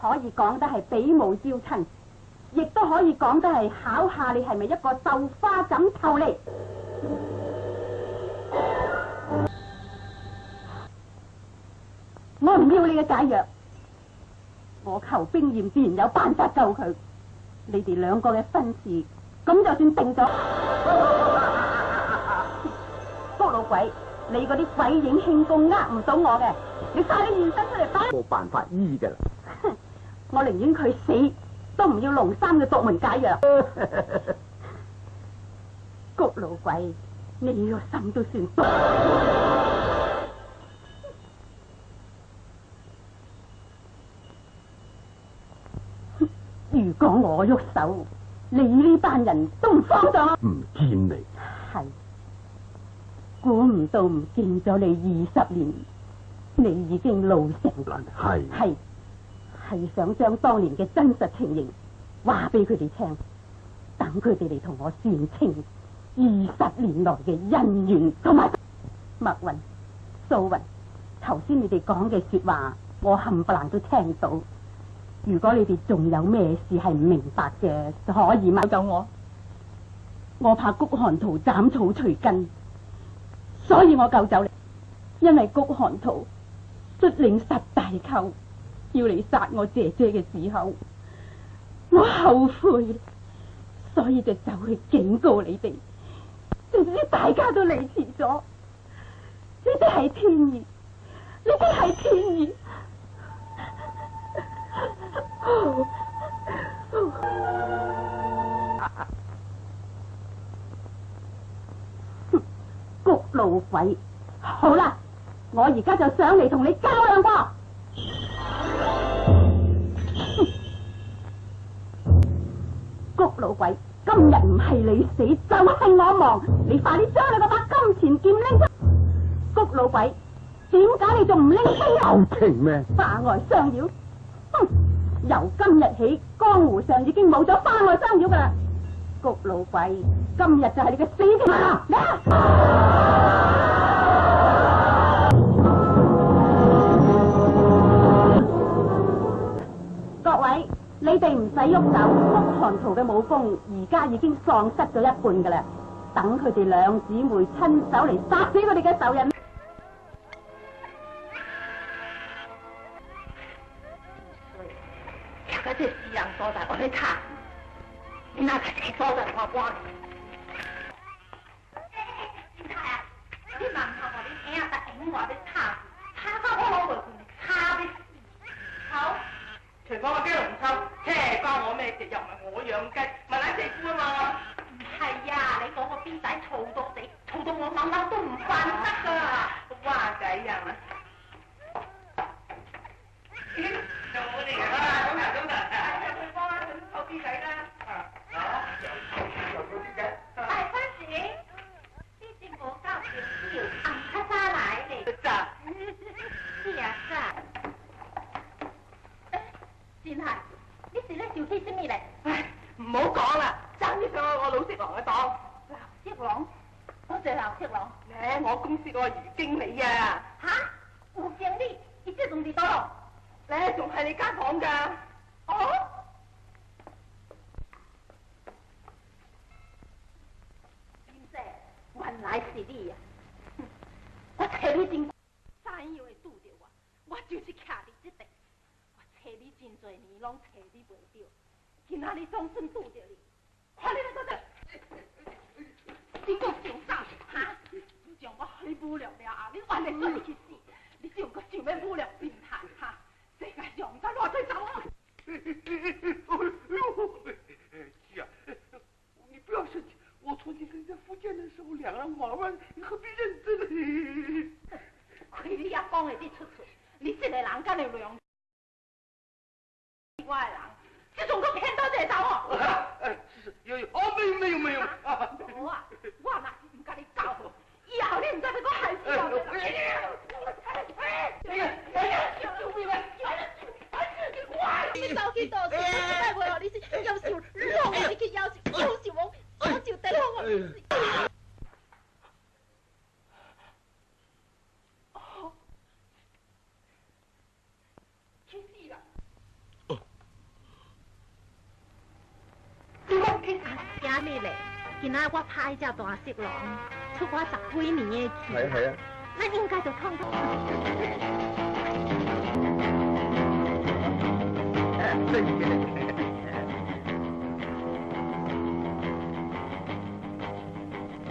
可以讲得系比武招亲，亦都可以讲得系考下你系咪一个绣花枕头嚟。我唔要你嘅解药，我求兵验自然有办法救佢。你哋两个嘅婚事咁就算定咗。高 老鬼，你嗰啲鬼影庆功呃唔到我嘅，你晒你现身出嚟冇办法医噶。我宁愿佢死，都唔要龙三嘅作门解药。谷老鬼，你个心都算错。如果我喐手，你呢班人都唔放咗。唔见你，系。估唔到唔见咗你二十年，你已经老成。系系。系想将当年嘅真实情形话俾佢哋听，等佢哋嚟同我算清二十年来嘅恩怨。同埋，墨云、素云，头先你哋讲嘅说话，我冚唪唥都听到。如果你哋仲有咩事系唔明白嘅，就可以问走我。我怕谷寒图斩草除根，所以我救走你，因为谷寒图率领十大寇。要嚟杀我姐姐嘅时候，我后悔，所以就走去警告你哋，点知大家都离迟咗？呢啲系天意，呢啲系天意。谷路鬼，好啦，我而家就上嚟同你较量喎。谷老鬼，今日唔系你死就系我亡，你快啲将你嗰把金钱剑拎出！谷老鬼，点解你仲唔拎？你牛平咩？花外相妖，哼！由今日起，江湖上已经冇咗花外相妖噶啦！谷老鬼，今日就系你嘅死期啦！使喐手，康寒图嘅武功而家已经丧失咗一半噶啦，等佢哋两姊妹亲手嚟杀死佢哋嘅仇人。我吵到死，吵到我晚晚都唔瞓得噶哇，仔啊！谢阿七郎，咧我公司个余经理啊，吓，好正啲，而且仲多，咧仲系你间房噶，哦，先生，原来是你啊，我睇你真，怎以为遇着我？我就是倚你即地，我找你真侪年，拢找你唔到，今日你总算遇着你，快啲嚟到度，不良了啊！你玩的什么游戏？你上个想要不良病态哈？世界上不乱多少。了。哎呵你不要生气。我从前在福建的时候，两人玩玩，你何必认真呢？亏你也讲一的出处，你这类人敢的量我的人，这种头骗到这我。哎，是是，有有，哦，没有没有没有。我我那。要脸你咋子给我害死要脸？你走去倒去，再袂哦！你是要受辱，你去要受，要受我，我就得了我。今仔我拍一只大色狼。我話十幾年嘅事，系啊系啊，乜點解就通？